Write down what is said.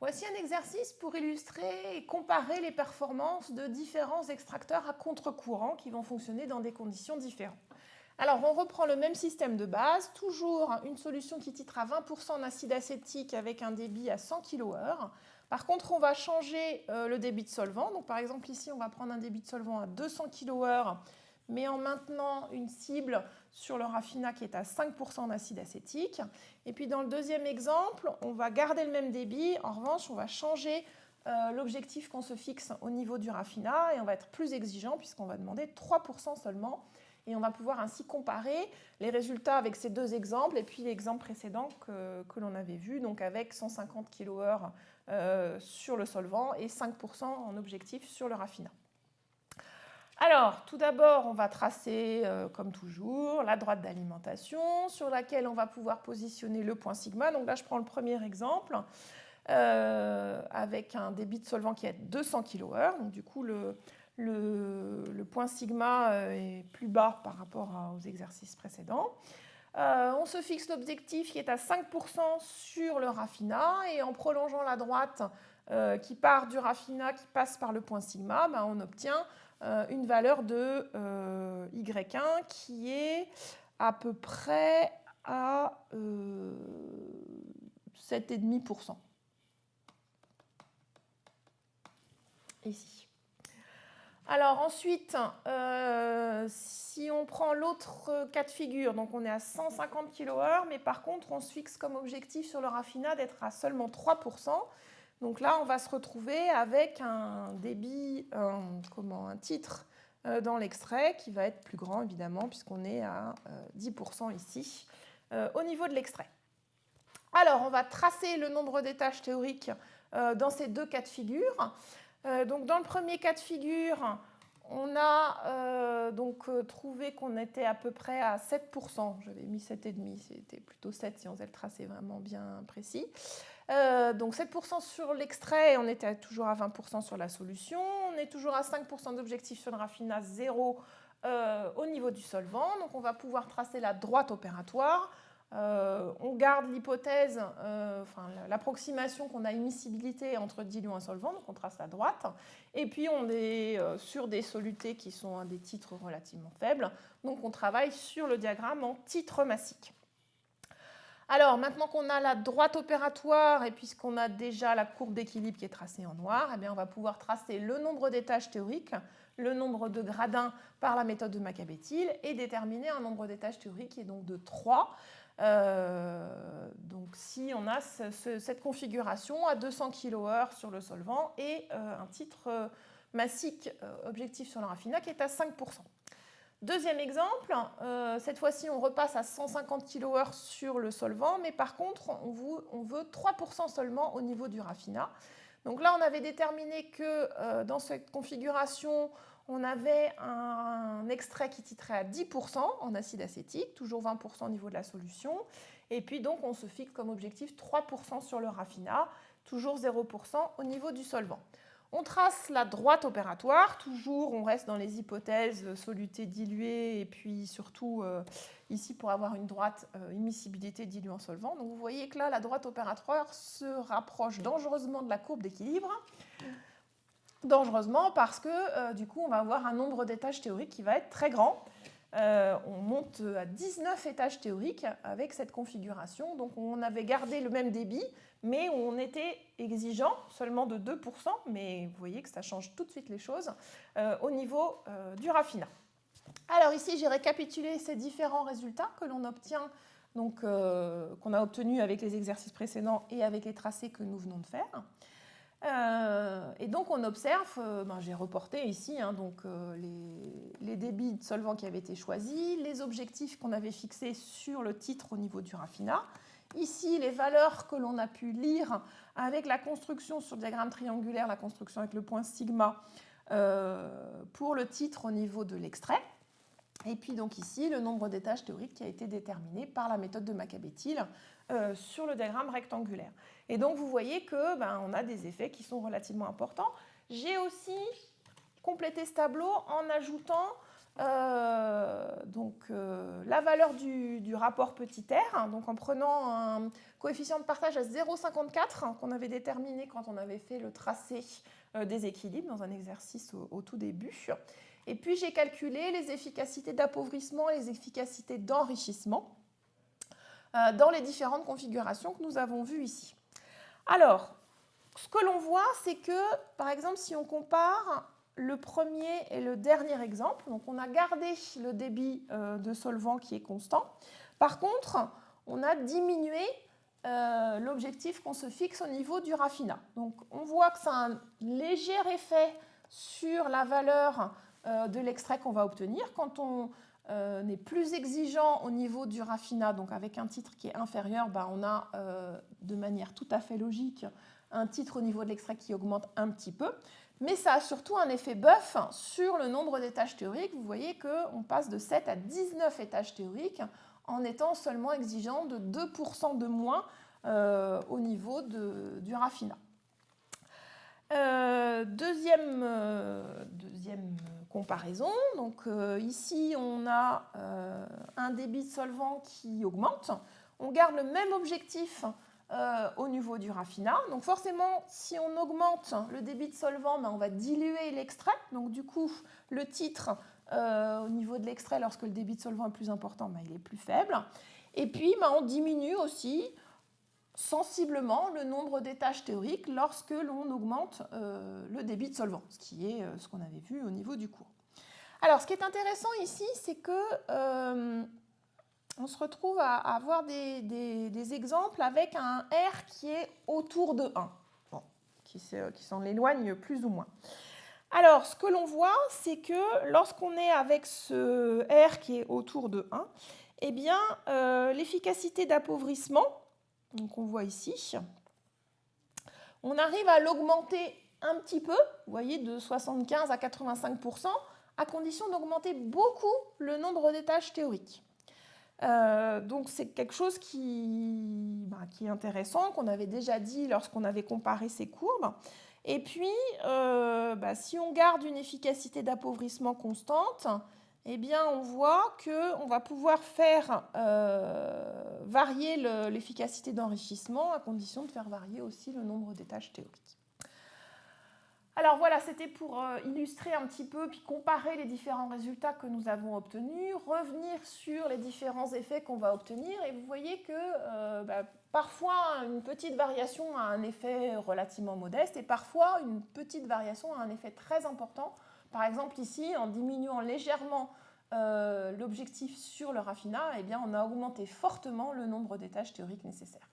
Voici un exercice pour illustrer et comparer les performances de différents extracteurs à contre-courant qui vont fonctionner dans des conditions différentes. Alors, on reprend le même système de base, toujours une solution qui titre à 20% en acide acétique avec un débit à 100 kHz. Par contre, on va changer euh, le débit de solvant. Donc, par exemple, ici, on va prendre un débit de solvant à 200 kHz mais en maintenant une cible sur le raffinat qui est à 5% d'acide acétique. Et puis dans le deuxième exemple, on va garder le même débit. En revanche, on va changer euh, l'objectif qu'on se fixe au niveau du raffinat et on va être plus exigeant puisqu'on va demander 3% seulement. Et on va pouvoir ainsi comparer les résultats avec ces deux exemples et puis l'exemple précédent que, l'on avait vu, donc avec 150 kHz euh, sur le solvant et 5% en objectif sur le raffinat. Alors, tout d'abord, on va tracer, euh, comme toujours, la droite d'alimentation sur laquelle on va pouvoir positionner le point sigma. Donc là, je prends le premier exemple euh, avec un débit de solvant qui est 200 kHz. Donc du coup, le, point sigma euh, est plus bas par rapport aux exercices précédents. on se fixe l'objectif qui est à 5% sur le raffinat et en prolongeant la droite qui part du raffinat, qui passe par le point sigma, ben, on obtient une valeur de euh, Y1 qui est à peu près à 7,5%. Euh, Ici. Alors ensuite, si on prend l'autre cas de figure, donc on est à 150 kHz, mais par contre on se fixe comme objectif sur le raffinat d'être à seulement 3%. Donc là, on va se retrouver avec un débit, un, comment, un titre euh, dans l'extrait qui va être plus grand, évidemment, puisqu'on est à 10% euh, ici, euh, au niveau de l'extrait. Alors, on va tracer le nombre d'étages théoriques dans ces deux cas de figure. donc, dans le premier cas de figure, on a donc trouvé qu'on était à peu près à 7%. J'avais mis 7,5, c'était plutôt 7 si on faisait le tracé vraiment bien précis. Euh, donc 7% sur l'extrait, on était toujours à 20% sur la solution. On est toujours à 5% d'objectif sur le raffinat, 0 euh, au niveau du solvant. Donc on va pouvoir tracer la droite opératoire. Euh, on garde l'hypothèse, enfin l'approximation qu'on a immiscibilité entre diluant et solvant, donc on trace la droite. Et puis on est sur des solutés qui sont à des titres relativement faibles, donc on travaille sur le diagramme en titre massique. Alors, maintenant qu'on a la droite opératoire et puisqu'on a déjà la courbe d'équilibre qui est tracée en noir, eh bien, on va pouvoir tracer le nombre d'étages théoriques, le nombre de gradins par la méthode de Macabétil et déterminer un nombre d'étages théoriques qui est donc de 3. Euh, donc si on a cette configuration à 200 kHz sur le solvant et euh, un titre euh, massique objectif sur le raffinat qui est à 5%. Deuxième exemple, euh, cette fois-ci on repasse à 150 kHz sur le solvant, mais par contre on, veut 3% seulement au niveau du raffinat. Donc là on avait déterminé que euh, dans cette configuration on avait un, extrait qui titrait à 10% en acide acétique, toujours 20% au niveau de la solution, et puis donc on se fixe comme objectif 3% sur le raffinat, toujours 0% au niveau du solvant. On trace la droite opératoire, toujours on reste dans les hypothèses soluté dilué et puis surtout euh, ici pour avoir une droite euh, immiscibilité diluant solvant. Donc vous voyez que là la droite opératoire se rapproche dangereusement de la courbe d'équilibre. Dangereusement parce que euh, du coup on va avoir un nombre d'étages théoriques qui va être très grand. Euh, on monte à 19 étages théoriques avec cette configuration. Donc on avait gardé le même débit, mais on était exigeant seulement de 2%, mais vous voyez que ça change tout de suite les choses euh, au niveau euh, du raffinat. Alors ici, j'ai récapitulé ces différents résultats que l'on obtient, qu'on a obtenus avec les exercices précédents et avec les tracés que nous venons de faire. Euh, et donc on observe, euh, ben, j'ai reporté ici hein, donc, euh, les, débits de solvants qui avaient été choisis, les objectifs qu'on avait fixés sur le titre au niveau du raffinat. Ici, les valeurs que l'on a pu lire avec la construction sur le diagramme triangulaire, la construction avec le point sigma pour le titre au niveau de l'extrait. Et puis donc ici, le nombre d'étages théoriques qui a été déterminé par la méthode de Macabétil euh, sur le diagramme rectangulaire. Et donc vous voyez que ben, on a des effets qui sont relativement importants. J'ai aussi complété ce tableau en ajoutant euh, donc, euh, la valeur du, rapport petit r, hein, donc en prenant un coefficient de partage à 0,54 hein, qu'on avait déterminé quand on avait fait le tracé euh, des équilibres dans un exercice au, tout début. Et puis j'ai calculé les efficacités d'appauvrissement et les efficacités d'enrichissement dans les différentes configurations que nous avons vues ici. Alors, ce que l'on voit, c'est que, par exemple, si on compare le premier et le dernier exemple. Donc on a gardé le débit euh, de solvant qui est constant. Par contre, on a diminué euh, l'objectif qu'on se fixe au niveau du raffinat. Donc on voit que ça a un léger effet sur la valeur euh, de l'extrait qu'on va obtenir. Quand on est plus exigeant au niveau du raffinat, donc avec un titre qui est inférieur, bah, on a de manière tout à fait logique un titre au niveau de l'extrait qui augmente un petit peu mais ça a surtout un effet buff sur le nombre d'étages théoriques. Vous voyez qu'on passe de 7 à 19 étages théoriques en étant seulement exigeant de 2% de moins euh, au niveau du raffinat. Euh, deuxième, euh, deuxième, comparaison, donc ici on a un débit de solvant qui augmente. On garde le même objectif euh, au niveau du raffinat. Donc forcément, si on augmente le débit de solvant, ben, on va diluer l'extrait. Donc du coup, le titre euh, au niveau de l'extrait, lorsque le débit de solvant est plus important, ben, il est plus faible. Et puis, ben, on diminue aussi sensiblement le nombre d'étages théoriques lorsque l'on augmente euh, le débit de solvant, ce qui est ce qu'on avait vu au niveau du cours. Alors, ce qui est intéressant ici, c'est que on se retrouve à avoir des, exemples avec un R qui est autour de 1, qui, s'en éloigne plus ou moins. Alors, ce que l'on voit, c'est que lorsqu'on est avec ce R qui est autour de 1, eh bien, euh, l'efficacité d'appauvrissement, donc on voit ici, on arrive à l'augmenter un petit peu, vous voyez, de 75 à 85%, à condition d'augmenter beaucoup le nombre d'étages théoriques. Euh, donc c'est quelque chose qui, bah, qui est intéressant, qu'on avait déjà dit lorsqu'on avait comparé ces courbes. Et puis, euh, bah, si on garde une efficacité d'appauvrissement constante, eh bien, on voit qu'on va pouvoir faire euh, varier l'efficacité d'enrichissement à condition de faire varier aussi le nombre d'étages théoriques. Alors voilà, c'était pour euh, illustrer un petit peu, puis comparer les différents résultats que nous avons obtenus, revenir sur les différents effets qu'on va obtenir, et vous voyez que euh, bah, parfois une petite variation a un effet relativement modeste, et parfois une petite variation a un effet très important. Par exemple ici, en diminuant légèrement euh, l'objectif sur le raffinat, eh on a augmenté fortement le nombre d'étages théoriques nécessaires.